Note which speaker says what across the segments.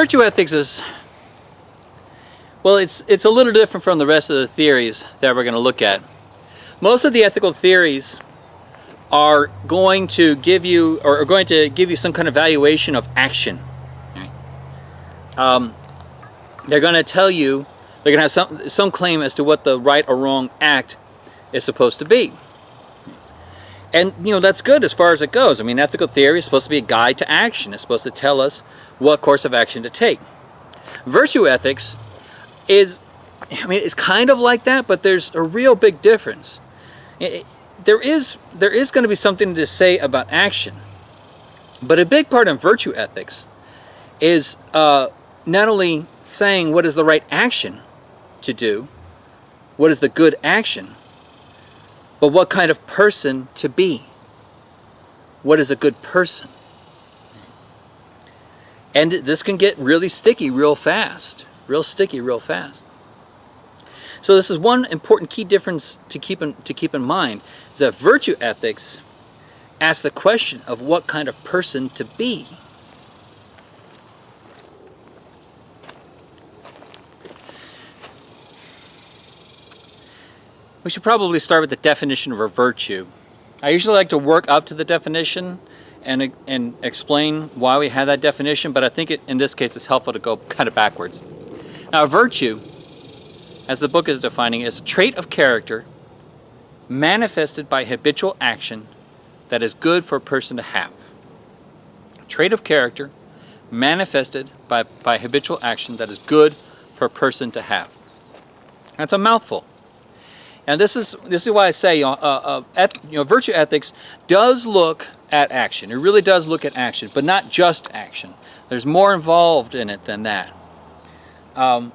Speaker 1: Virtue ethics is, well, it's, it's a little different from the rest of the theories that we're going to look at. Most of the ethical theories are going to give you, or are going to give you some kind of valuation of action. Um, they're going to tell you, they're going to have some, some claim as to what the right or wrong act is supposed to be. And, you know, that's good as far as it goes. I mean, ethical theory is supposed to be a guide to action. It's supposed to tell us what course of action to take. Virtue ethics is, I mean, it's kind of like that, but there's a real big difference. It, there is, there is going to be something to say about action. But a big part of virtue ethics is uh, not only saying what is the right action to do, what is the good action, but what kind of person to be. What is a good person? And this can get really sticky real fast. Real sticky real fast. So this is one important key difference to keep in, to keep in mind, is that virtue ethics asks the question of what kind of person to be. We should probably start with the definition of a virtue. I usually like to work up to the definition and, and explain why we have that definition, but I think it, in this case it's helpful to go kind of backwards. Now, a virtue, as the book is defining, is a trait of character manifested by habitual action that is good for a person to have. A trait of character manifested by, by habitual action that is good for a person to have. That's a mouthful. And this is this is why I say uh, uh, et, you know virtue ethics does look at action. It really does look at action, but not just action. There's more involved in it than that. Um,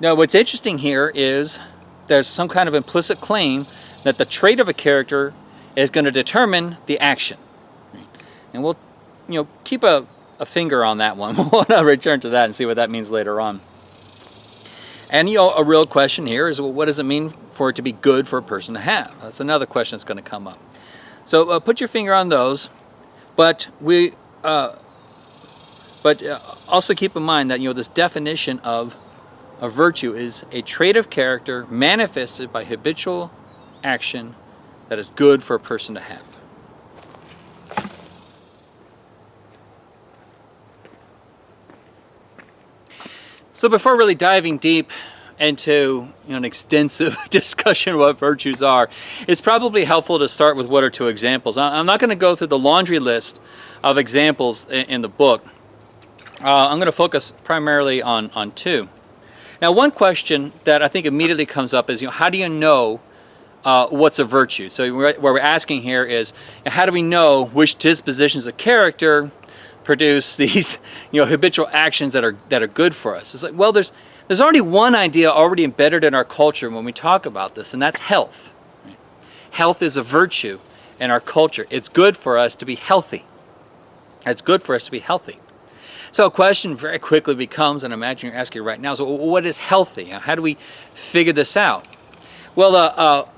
Speaker 1: now, what's interesting here is there's some kind of implicit claim that the trait of a character is going to determine the action. And we'll, you know, keep a, a finger on that one. we'll return to that and see what that means later on. And you know, a real question here is, well, what does it mean for it to be good for a person to have? That's another question that's going to come up. So uh, put your finger on those, but we, uh, but uh, also keep in mind that you know this definition of a virtue is a trait of character manifested by habitual action that is good for a person to have. So before really diving deep into you know, an extensive discussion of what virtues are, it's probably helpful to start with one or two examples. I'm not going to go through the laundry list of examples in the book. Uh, I'm going to focus primarily on, on two. Now one question that I think immediately comes up is, you know, how do you know uh, what's a virtue? So what we're asking here is, how do we know which dispositions of character produce these you know habitual actions that are that are good for us. It's like well there's there's already one idea already embedded in our culture when we talk about this and that's health. Health is a virtue in our culture. It's good for us to be healthy. It's good for us to be healthy. So a question very quickly becomes and I imagine you're asking right now so what is healthy? How do we figure this out? Well uh, uh,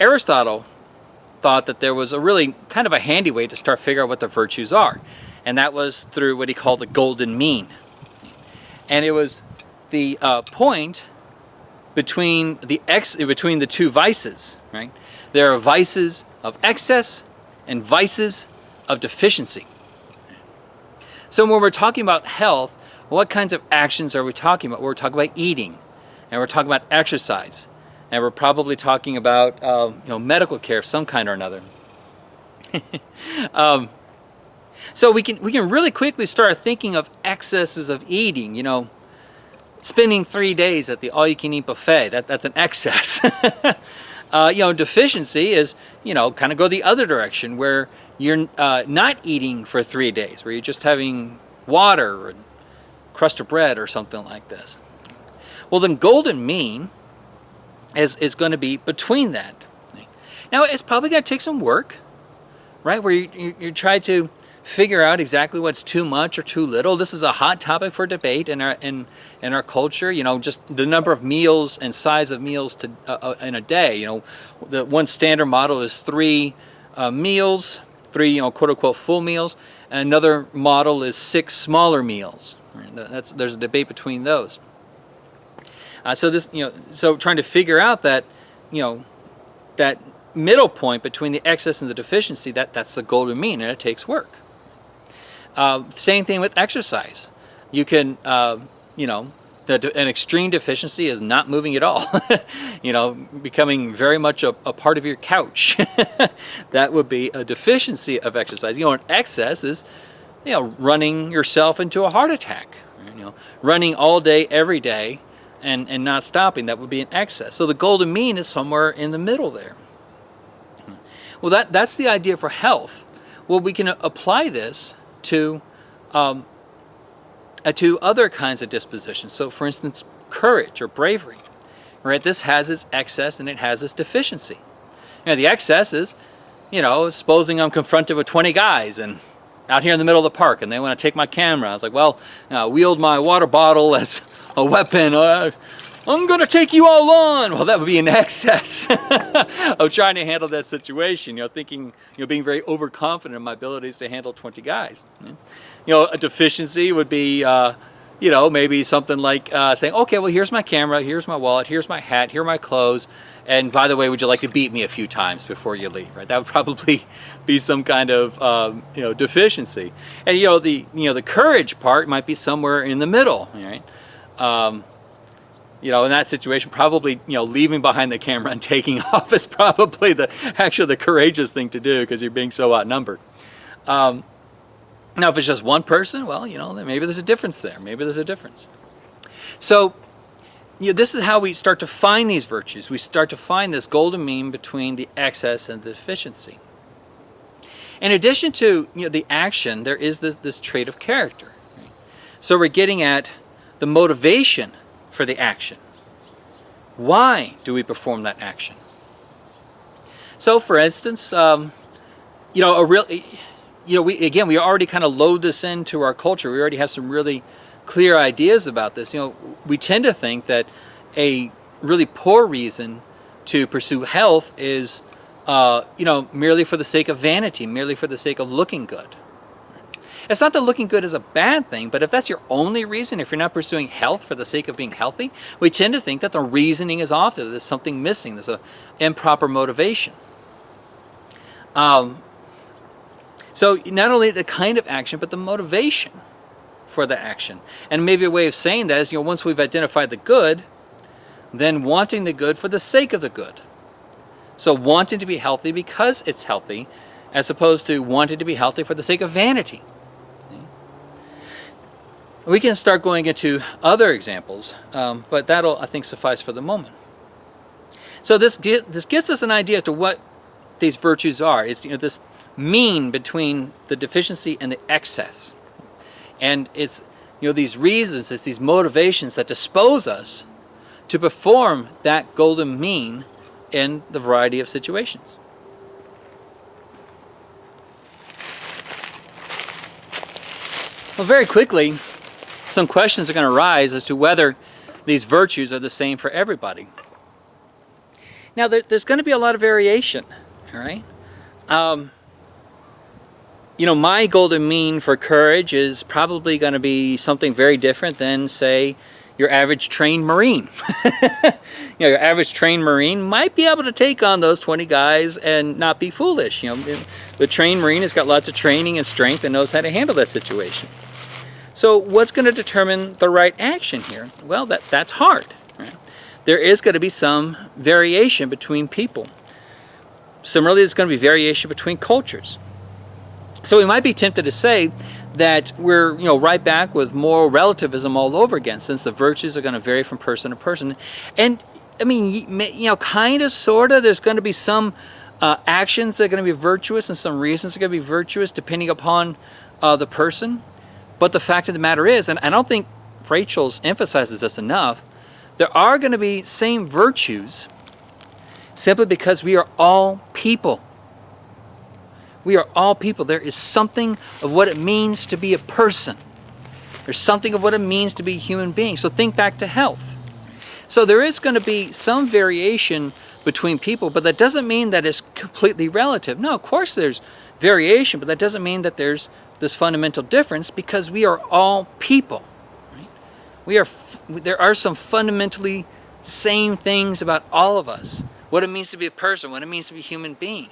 Speaker 1: Aristotle thought that there was a really kind of a handy way to start figuring out what the virtues are and that was through what he called the golden mean. And it was the uh, point between the ex between the two vices, right? There are vices of excess and vices of deficiency. So when we're talking about health, what kinds of actions are we talking about? We're talking about eating, and we're talking about exercise, and we're probably talking about uh, you know medical care of some kind or another. um, so we can, we can really quickly start thinking of excesses of eating, you know, spending three days at the all-you-can-eat buffet, that, that's an excess. uh, you know, deficiency is, you know, kind of go the other direction where you're uh, not eating for three days, where you're just having water or crust of bread or something like this. Well, then golden mean is, is going to be between that. Now, it's probably going to take some work, right, where you, you, you try to figure out exactly what's too much or too little. This is a hot topic for debate in our in in our culture. You know, just the number of meals and size of meals to uh, uh, in a day. You know, the one standard model is three uh, meals, three you know quote unquote full meals. Another model is six smaller meals. Right? That's, there's a debate between those. Uh, so this, you know, so trying to figure out that, you know, that middle point between the excess and the deficiency, that, that's the golden mean, and it takes work. Uh, same thing with exercise. You can, uh, you know, the, an extreme deficiency is not moving at all. you know, becoming very much a, a part of your couch. that would be a deficiency of exercise. You know, an excess is, you know, running yourself into a heart attack. You know, running all day, every day, and, and not stopping, that would be an excess. So the golden mean is somewhere in the middle there. Well, that, that's the idea for health. Well, we can apply this to, um, uh, to other kinds of dispositions. So for instance, courage or bravery, right? This has its excess and it has its deficiency. Know, the excess is, you know, supposing I'm confronted with 20 guys and out here in the middle of the park and they want to take my camera. I was like, well, you know, I wield my water bottle as a weapon. Uh, I'm to take you all on. Well, that would be an excess of trying to handle that situation. You know, thinking, you know, being very overconfident in my abilities to handle 20 guys. You know, a deficiency would be, uh, you know, maybe something like uh, saying, okay, well, here's my camera, here's my wallet, here's my hat, here are my clothes. And by the way, would you like to beat me a few times before you leave? Right? That would probably be some kind of um, you know deficiency. And you know the you know the courage part might be somewhere in the middle. Right? Um, you know, in that situation, probably, you know, leaving behind the camera and taking off is probably the actually the courageous thing to do because you're being so outnumbered. Um, now, if it's just one person, well, you know, maybe there's a difference there. Maybe there's a difference. So, you know, this is how we start to find these virtues. We start to find this golden mean between the excess and the deficiency. In addition to you know, the action, there is this, this trait of character. So we're getting at the motivation for the action. Why do we perform that action? So for instance, um, you know, a real, you know, we again, we already kind of load this into our culture. We already have some really clear ideas about this. You know, we tend to think that a really poor reason to pursue health is, uh, you know, merely for the sake of vanity, merely for the sake of looking good. It's not that looking good is a bad thing, but if that's your only reason, if you're not pursuing health for the sake of being healthy, we tend to think that the reasoning is off there. There's something missing. There's an improper motivation. Um, so not only the kind of action, but the motivation for the action. And maybe a way of saying that is, you know, once we've identified the good, then wanting the good for the sake of the good. So wanting to be healthy because it's healthy, as opposed to wanting to be healthy for the sake of vanity. We can start going into other examples, um, but that'll, I think, suffice for the moment. So this, this gives us an idea as to what these virtues are. It's you know, this mean between the deficiency and the excess. And it's you know these reasons, it's these motivations that dispose us to perform that golden mean in the variety of situations. Well, very quickly, some questions are going to arise as to whether these virtues are the same for everybody. Now, there, there's going to be a lot of variation, all right? Um, you know, my golden mean for courage is probably going to be something very different than, say, your average trained Marine. you know, your average trained Marine might be able to take on those 20 guys and not be foolish. You know, the trained Marine has got lots of training and strength and knows how to handle that situation. So what's going to determine the right action here? Well, that, that's hard. Right? There is going to be some variation between people. Similarly, there's going to be variation between cultures. So we might be tempted to say that we're you know right back with moral relativism all over again since the virtues are going to vary from person to person and I mean you know kind of sort of there's going to be some uh, actions that are going to be virtuous and some reasons are going to be virtuous depending upon uh, the person but the fact of the matter is, and I don't think Rachels emphasizes this enough, there are going to be same virtues simply because we are all people. We are all people. There is something of what it means to be a person. There's something of what it means to be a human being. So think back to health. So there is going to be some variation between people, but that doesn't mean that it's completely relative. No, of course there's variation, but that doesn't mean that there's this fundamental difference because we are all people. Right? We are. There are some fundamentally same things about all of us. What it means to be a person, what it means to be a human being.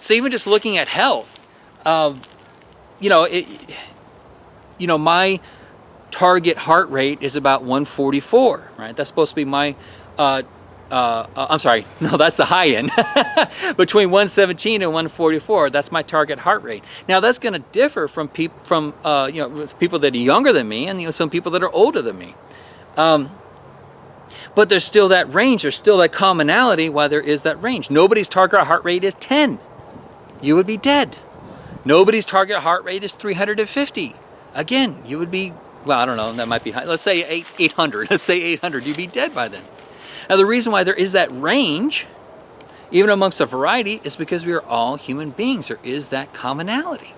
Speaker 1: So even just looking at health, uh, you know, it, you know, my target heart rate is about 144, right? That's supposed to be my, uh, uh, uh I'm sorry, no, that's the high end. Between 117 and 144, that's my target heart rate. Now that's going to differ from people, from uh, you know, people that are younger than me, and you know, some people that are older than me. Um, but there's still that range, there's still that commonality why there is that range. Nobody's target heart rate is 10. You would be dead. Nobody's target heart rate is 350. Again, you would be, well, I don't know, that might be high. Let's say 800. Let's say 800. You'd be dead by then. Now, the reason why there is that range, even amongst a variety, is because we are all human beings. There is that commonality.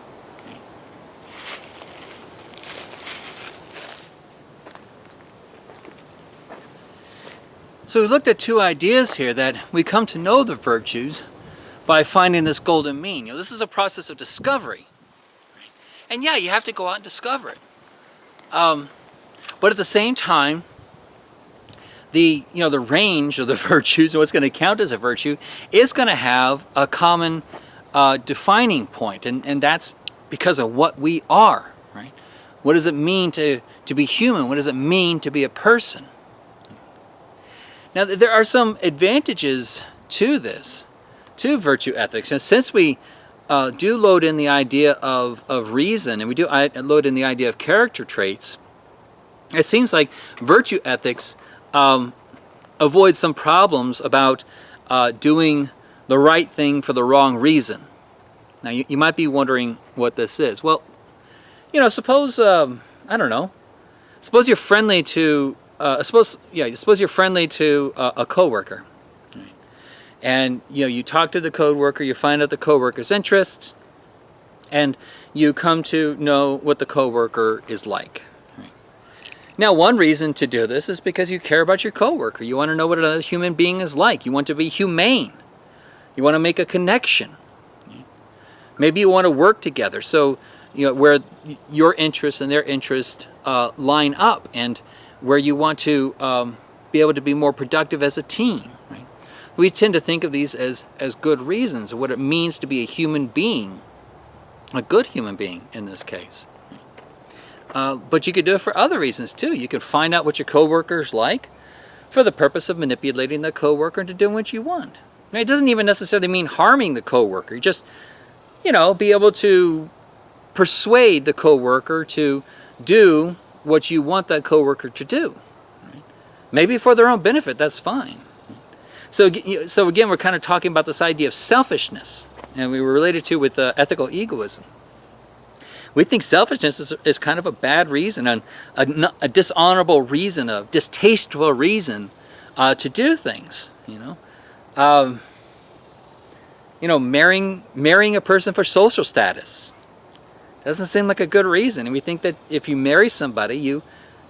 Speaker 1: So we looked at two ideas here that we come to know the virtues by finding this golden mean. You know, this is a process of discovery. And yeah, you have to go out and discover it. Um, but at the same time, the you know the range of the virtues, and what's going to count as a virtue, is going to have a common uh, defining point, and and that's because of what we are, right? What does it mean to to be human? What does it mean to be a person? Now there are some advantages to this to virtue ethics. And since we uh, do load in the idea of, of reason and we do load in the idea of character traits, it seems like virtue ethics um, avoids some problems about uh, doing the right thing for the wrong reason. Now you, you might be wondering what this is. Well, you know, suppose, um, I don't know, suppose you're friendly to, uh, suppose, yeah, suppose you're friendly to uh, a coworker and you know you talk to the code worker you find out the coworker's interests and you come to know what the coworker is like now one reason to do this is because you care about your coworker. You want to know what another human being is like. You want to be humane. You want to make a connection. Maybe you want to work together. So you know where your interests and their interests uh, line up and where you want to um, be able to be more productive as a team we tend to think of these as, as good reasons, what it means to be a human being, a good human being in this case. Uh, but you could do it for other reasons too. You could find out what your coworkers like for the purpose of manipulating the coworker into doing what you want. Mean, it doesn't even necessarily mean harming the coworker. You just, you know, be able to persuade the coworker to do what you want that coworker to do. Maybe for their own benefit, that's fine. So, so again, we're kind of talking about this idea of selfishness, and we were related to with uh, ethical egoism. We think selfishness is, is kind of a bad reason, a, a, a dishonorable reason, a distasteful reason uh, to do things. You know, um, you know, marrying marrying a person for social status doesn't seem like a good reason, and we think that if you marry somebody, you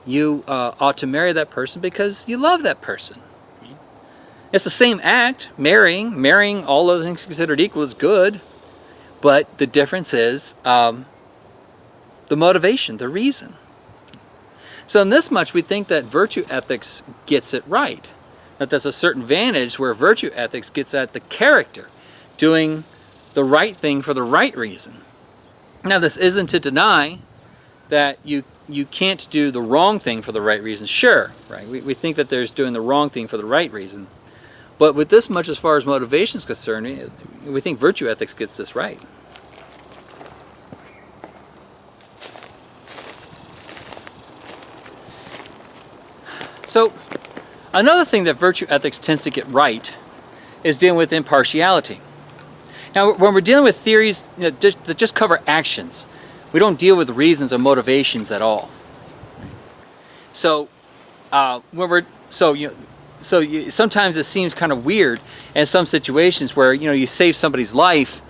Speaker 1: you uh, ought to marry that person because you love that person. It's the same act, marrying. Marrying, all other things considered equal, is good. But the difference is um, the motivation, the reason. So in this much, we think that virtue ethics gets it right. That there's a certain vantage where virtue ethics gets at the character, doing the right thing for the right reason. Now this isn't to deny that you you can't do the wrong thing for the right reason. Sure, right? We, we think that there's doing the wrong thing for the right reason. But with this much as far as motivation is concerned, we think virtue ethics gets this right. So, another thing that virtue ethics tends to get right is dealing with impartiality. Now, when we're dealing with theories that just cover actions, we don't deal with reasons or motivations at all. So, uh, when we're so you know, so you, sometimes it seems kind of weird in some situations where you know you save somebody's life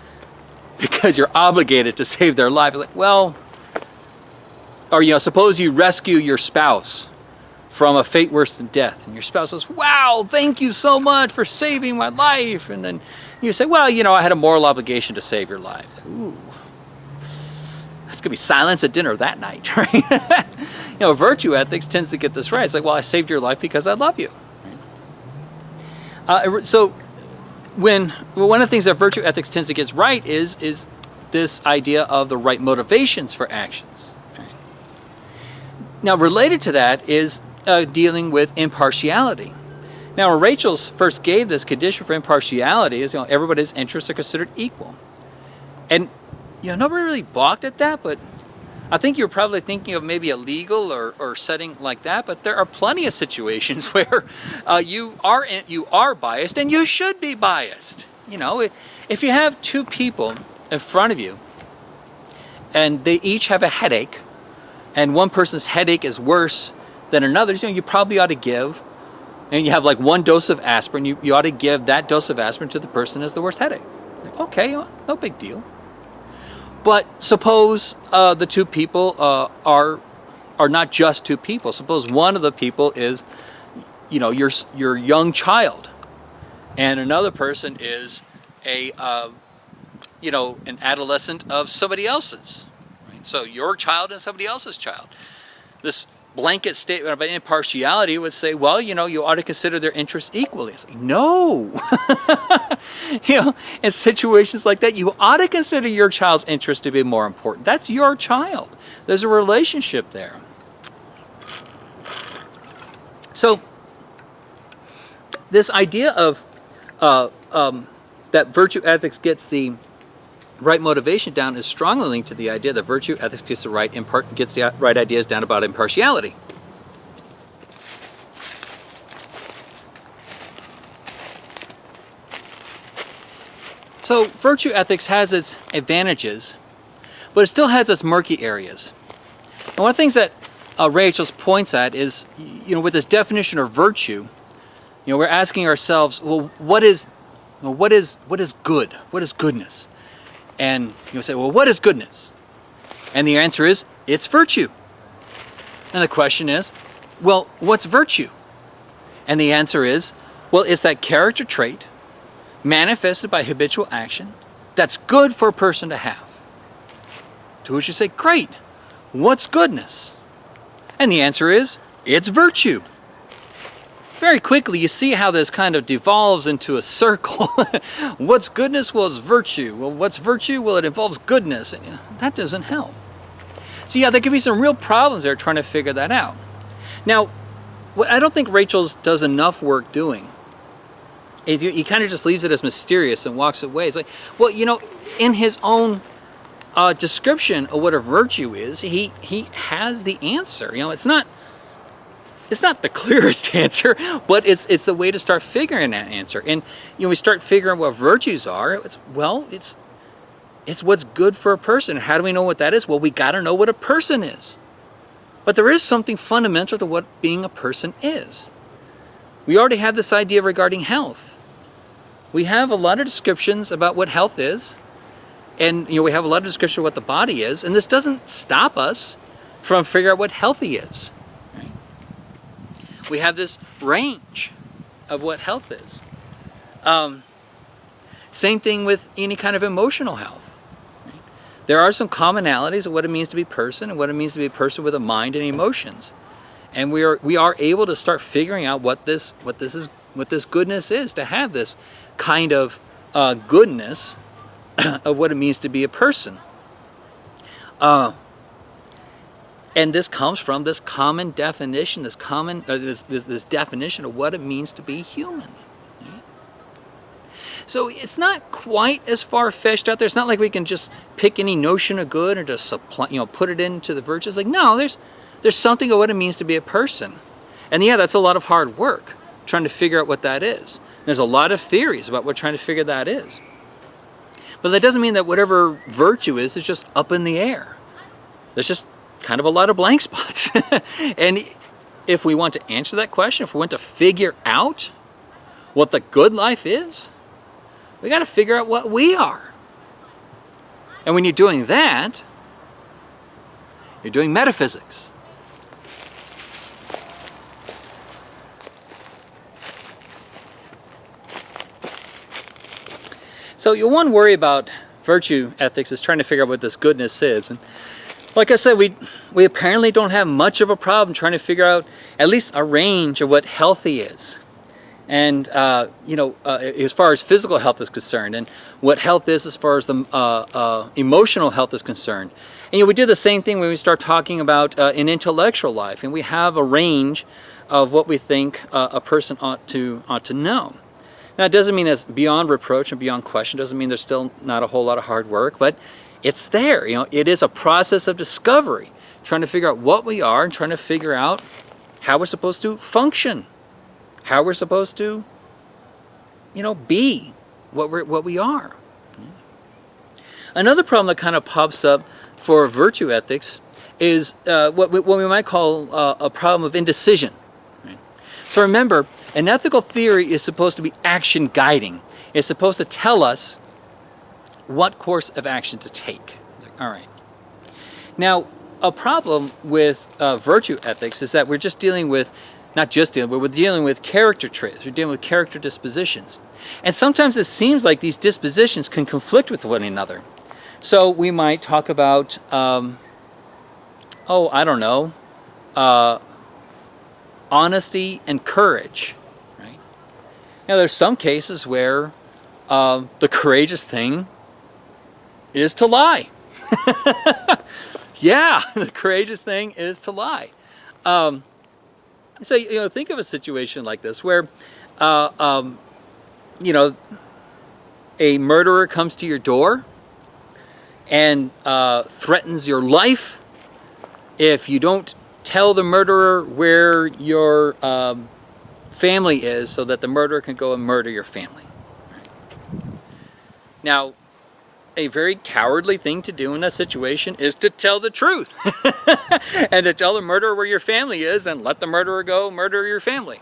Speaker 1: because you're obligated to save their life. Like, well, or you know, suppose you rescue your spouse from a fate worse than death, and your spouse says, "Wow, thank you so much for saving my life," and then you say, "Well, you know, I had a moral obligation to save your life." Ooh, that's going to be silence at dinner that night, right? you know, virtue ethics tends to get this right. It's like, well, I saved your life because I love you. Uh, so when well, one of the things that virtue ethics tends to get right is is this idea of the right motivations for actions. Now, related to that is uh, dealing with impartiality. Now, when Rachels first gave this condition for impartiality, is you know everybody's interests are considered equal, and you know nobody really balked at that, but I think you're probably thinking of maybe a legal or, or setting like that, but there are plenty of situations where uh, you are you are biased and you should be biased. You know, if you have two people in front of you and they each have a headache and one person's headache is worse than another's, you know, you probably ought to give and you have like one dose of aspirin, you, you ought to give that dose of aspirin to the person who has the worst headache. Okay, no big deal. But suppose uh, the two people uh, are are not just two people. Suppose one of the people is, you know, your your young child, and another person is a, uh, you know, an adolescent of somebody else's. Right? So your child and somebody else's child. This blanket statement about impartiality would say, well, you know, you ought to consider their interests equally. It's like, no. you know, in situations like that, you ought to consider your child's interest to be more important. That's your child. There's a relationship there. So, this idea of uh, um, that virtue ethics gets the right motivation down is strongly linked to the idea that virtue ethics gets the right gets the right ideas down about impartiality. So virtue ethics has its advantages, but it still has its murky areas. And one of the things that uh, Rachels points at is, you know, with this definition of virtue, you know, we're asking ourselves, well, what is, well, what is, what is good? What is goodness? And you'll say, well, what is goodness? And the answer is, it's virtue. And the question is, well, what's virtue? And the answer is, well, it's that character trait manifested by habitual action that's good for a person to have. To which you say, great, what's goodness? And the answer is, it's virtue very quickly you see how this kind of devolves into a circle. what's goodness? Well, it's virtue. Well, what's virtue? Well, it involves goodness. And that doesn't help. So yeah, there could be some real problems there trying to figure that out. Now, what I don't think Rachels does enough work doing. He, he kind of just leaves it as mysterious and walks away. It's like, well, you know, in his own uh, description of what a virtue is, he, he has the answer. You know, it's not it's not the clearest answer, but it's it's the way to start figuring that answer. And you know, we start figuring what virtues are. It's well, it's it's what's good for a person. How do we know what that is? Well, we got to know what a person is. But there is something fundamental to what being a person is. We already have this idea regarding health. We have a lot of descriptions about what health is, and you know we have a lot of description of what the body is, and this doesn't stop us from figuring out what healthy is we have this range of what health is. Um, same thing with any kind of emotional health. There are some commonalities of what it means to be a person and what it means to be a person with a mind and emotions. And we are we are able to start figuring out what this what this is what this goodness is to have this kind of uh, goodness of what it means to be a person. Uh, and this comes from this common definition, this common, uh, this, this, this, definition of what it means to be human. So it's not quite as far-fetched out there. It's not like we can just pick any notion of good and just supply, you know, put it into the virtues. Like, no, there's, there's something of what it means to be a person. And yeah, that's a lot of hard work, trying to figure out what that is. There's a lot of theories about what trying to figure that is. But that doesn't mean that whatever virtue is, is just up in the air. There's just kind of a lot of blank spots. and if we want to answer that question, if we want to figure out what the good life is, we got to figure out what we are. And when you're doing that, you're doing metaphysics. So your one worry about virtue ethics is trying to figure out what this goodness is. And like I said, we, we apparently don't have much of a problem trying to figure out at least a range of what healthy is. And, uh, you know, uh, as far as physical health is concerned and what health is as far as the uh, uh emotional health is concerned. And, you know, we do the same thing when we start talking about uh, an intellectual life and we have a range of what we think uh, a person ought to, ought to know. Now, it doesn't mean it's beyond reproach and beyond question. It doesn't mean there's still not a whole lot of hard work, but it's there. You know, it is a process of discovery, trying to figure out what we are and trying to figure out how we're supposed to function, how we're supposed to, you know, be what we're what we are. Another problem that kind of pops up for virtue ethics is uh, what, we, what we might call uh, a problem of indecision. Right? So remember, an ethical theory is supposed to be action guiding. It's supposed to tell us what course of action to take. All right. Now, a problem with uh, virtue ethics is that we're just dealing with, not just dealing, but we're dealing with character traits. We're dealing with character dispositions. And sometimes it seems like these dispositions can conflict with one another. So we might talk about, um, oh, I don't know, uh, honesty and courage. Right? Now, there's some cases where uh, the courageous thing is to lie. yeah, the courageous thing is to lie. Um, so, you know, think of a situation like this where, uh, um, you know, a murderer comes to your door and uh, threatens your life if you don't tell the murderer where your um, family is so that the murderer can go and murder your family. Now, a very cowardly thing to do in that situation is to tell the truth and to tell the murderer where your family is and let the murderer go murder your family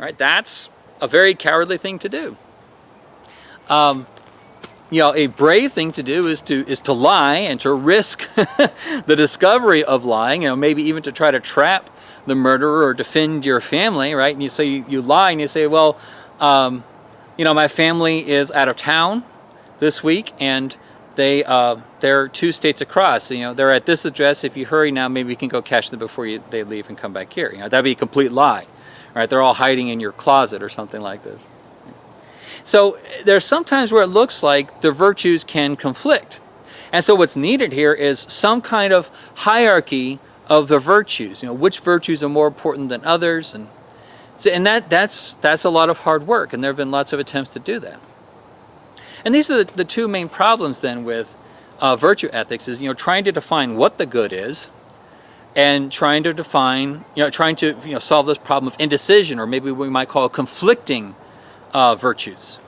Speaker 1: right? That's a very cowardly thing to do. Um, you know a brave thing to do is to is to lie and to risk the discovery of lying you know maybe even to try to trap the murderer or defend your family right? And you say you, you lie and you say well um, you know my family is out of town this week and they uh, they're two states across. You know, they're at this address. If you hurry now, maybe you can go catch them before you, they leave and come back here. You know, that'd be a complete lie, right? They're all hiding in your closet or something like this. So there's sometimes where it looks like the virtues can conflict. And so what's needed here is some kind of hierarchy of the virtues. You know, which virtues are more important than others, and so, and that that's that's a lot of hard work. And there have been lots of attempts to do that. And these are the, the two main problems then with uh, virtue ethics is, you know, trying to define what the good is and trying to define, you know, trying to, you know, solve this problem of indecision or maybe we might call conflicting uh, virtues.